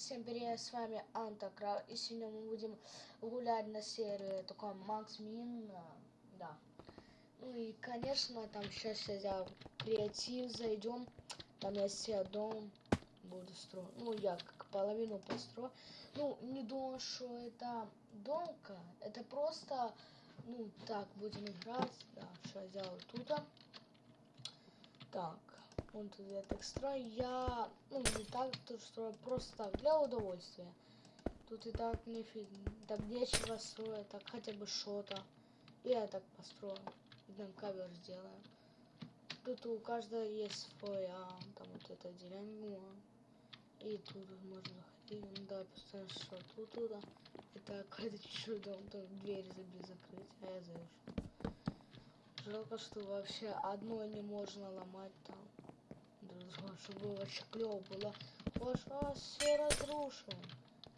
Всем привет, с вами Антокрал, и сегодня мы будем гулять на сервере такой Макс Мин, да. Ну и, конечно, там сейчас я креатив зайдем, там я себе дом буду строить, ну я как половину построю. Ну, не думаю, что это домка, это просто, ну так, будем играть, да, что я сделаю тут. Так, он тут я так строю. Я, ну, не так тут строю, просто так, для удовольствия. Тут и так не так нечего строить, так хотя бы что-то. Я так построю. Идем кавер сделаем. Тут у каждого есть своя, там вот эта деревня. И тут можно заходить. Ну да, постоянно что тут туда. Это какая-то чуть-чуть дом, там дверь забить закрыть, а я зайду. Жалко, что вообще одно не можно ломать там. Чтобы вообще клево было. Ваш раз все разрушим.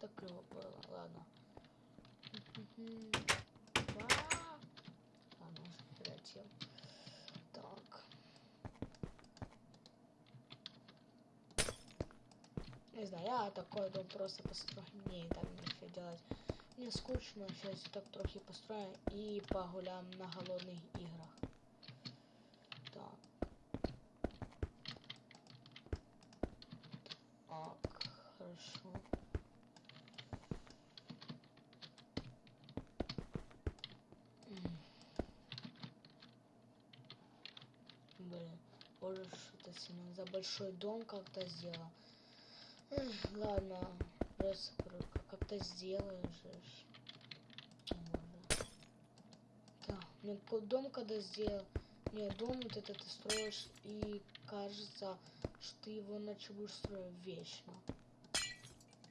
Так клево было, ладно. Ладно, уже прилетел. Так. Не знаю, я такой дом просто построю. Мне и так делать. Мне скучно, сейчас так трохи построю и погуляем на голодных играх. Так. Так, хорошо. Блин, боже, что-то сильно за большой дом как-то сделал. Ладно, просто как-то сделаешь. Да, мне дом когда сделал, не, дом вот этот ты строишь, и кажется, что ты его иначе будешь строить вечно.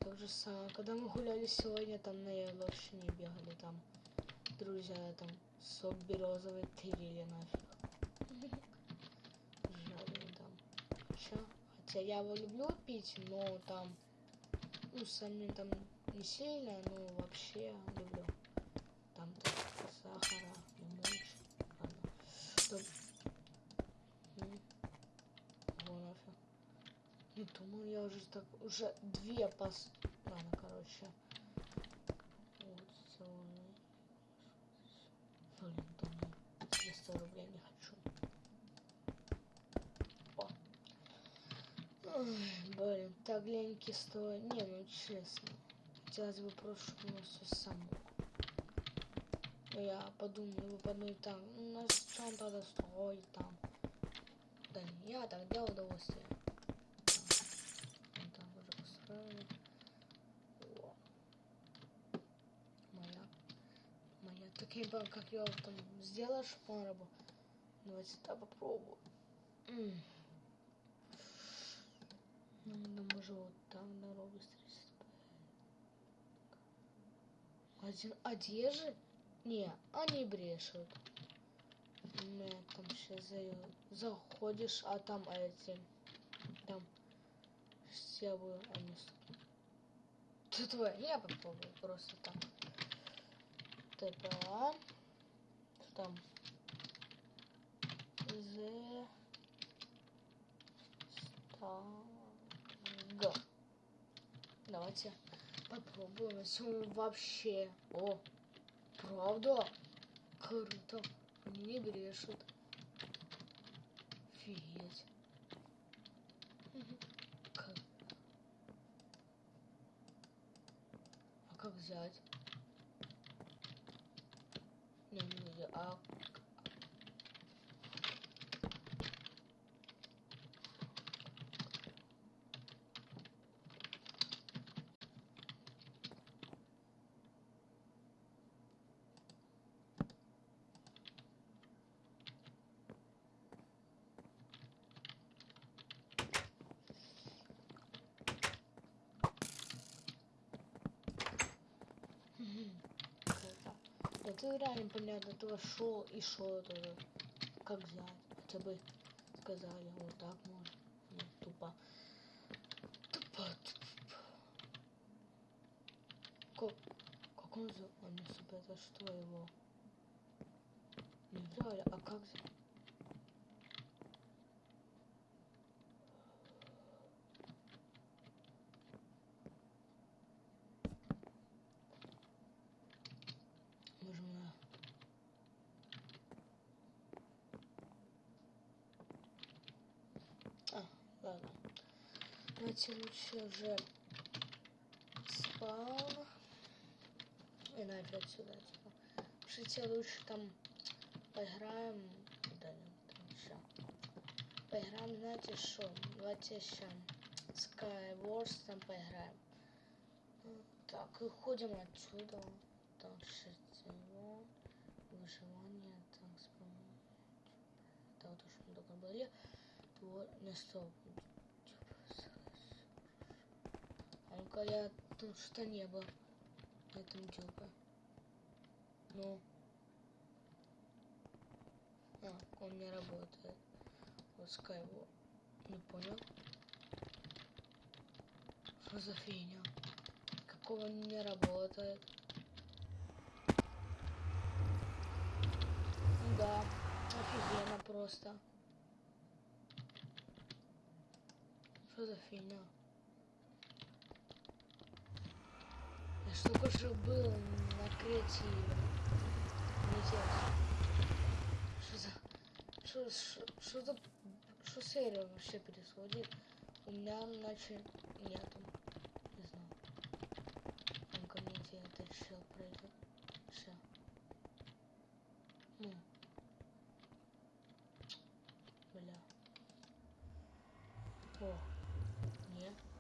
Так же самое, когда мы гуляли сегодня, там на Яловщине бегали, там друзья, там сок березовый тырили нафиг. Жаль, там. Хотя, хотя я его люблю пить, но там, ну, сами там не сильно, но вообще люблю. Там сахара, лимончик. Ладно. Стоп. Вон нафиг. Думаю, я уже так, уже две пас... Ладно, короче. Вот, целый. Блин, думаю, 200 рублей не хочу. О. Блин, так леньки стоят. Не, ну честно. Хотелось бы нас все само. Но я подумаю, вы подумаете, там, у нас чем тогда строить там. Да не, я так для удовольствия. Построили. О. Моя. Моя. Так я как я там сделаешь по Давайте так попробую. М ну, ну, может вот там дорогу 35. Один одежды? Не, они брешут. Не, там сейчас за... заходишь, а там эти... Там... Они... Ты твой, я попробую просто там. ТПА. Там. З... Г. Давайте попробуем. Если вообще... О, правда? Круто. Не брешут. Офигеть. Как? А как взять? Не, не, не, а Это реально понятно, то шо и шо это как взять. Хотя бы сказали, вот так можно. Ну, тупо. Тупо, тупо. Как, как он за... Он не супер, это что его? Не взяли, а как взять? Давайте лучше уже спаун. И нафиг сюда, типа. Пишите лучше там поиграем. Да нет, там еще. Поиграем, знаете что? Давайте еще Skywars там поиграем. Так, и ходим отсюда. Так, шестиво. Выживание. Так, вспомнить. Это вот что мы только были. Вот, не стоп. Тут что не было на этом тюбе. Ну. А, он не работает. Вот Skyward. Не понял. Что за фигня? Какого не работает? Да, офигенно просто. Что за фигня? Я ж только что был на креативе. Интересно. Что за... Что, что, за... Что серия вообще происходит? У меня, значит, нету. Не знаю. Ну-ка, где этот чел пройдет. Все. Ну. Бля. О. Не.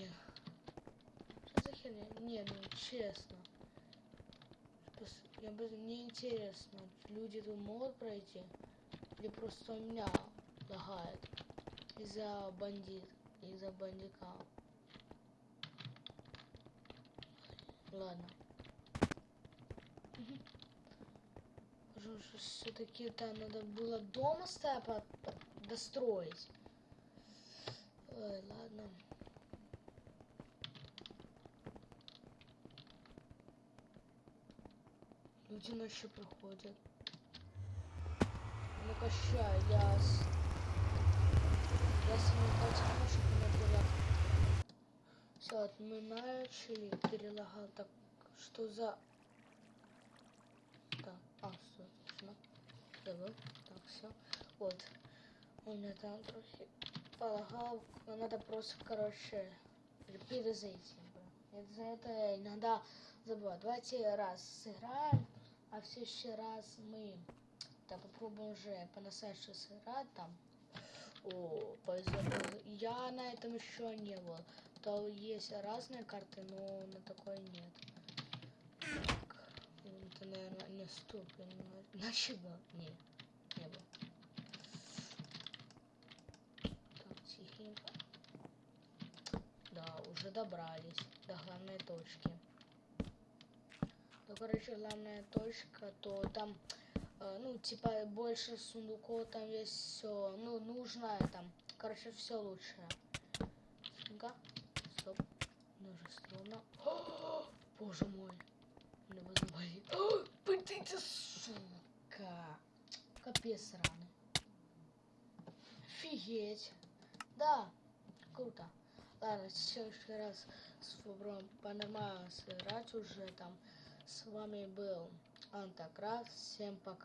Блин. Что за херня? Не, ну честно. Я бы мне интересно, люди тут могут пройти? Или просто у меня лагает из-за бандит, из-за бандика. Ладно. Что все-таки там надо было дома по- достроить. Ой, ладно. Люди ночью проходят. Ну-ка, я с... Я с ним потихонечку не Все, вот мы начали, перелагал. Так, что за... Так, а, все, точно. Забыл. Так, все. Вот. У меня там трохи полагал. Надо просто, короче, перезайти. Это за это иногда забываю. Давайте раз сыграем, а в следующий раз мы так попробуем уже по-настоящему сыграть там. О, повезло. Я на этом еще не был. То есть разные карты, но на такой нет. Так, это, наверное, не знаю. Иначе был. Не, не был. Так, тихенько. Да, уже добрались до главной точки. Короче, главная точка, то там, э, ну, типа, больше сундуков, там есть все, ну, нужное там. Короче, все лучшее. Ага. Стоп. Множество. О, Боже мой. Мне возьмали. Пытайте, сука. Капец сраный. Офигеть. Да, круто. Ладно, в следующий раз попробуем по-нормально сыграть уже там. С вами был Антократ. Всем пока.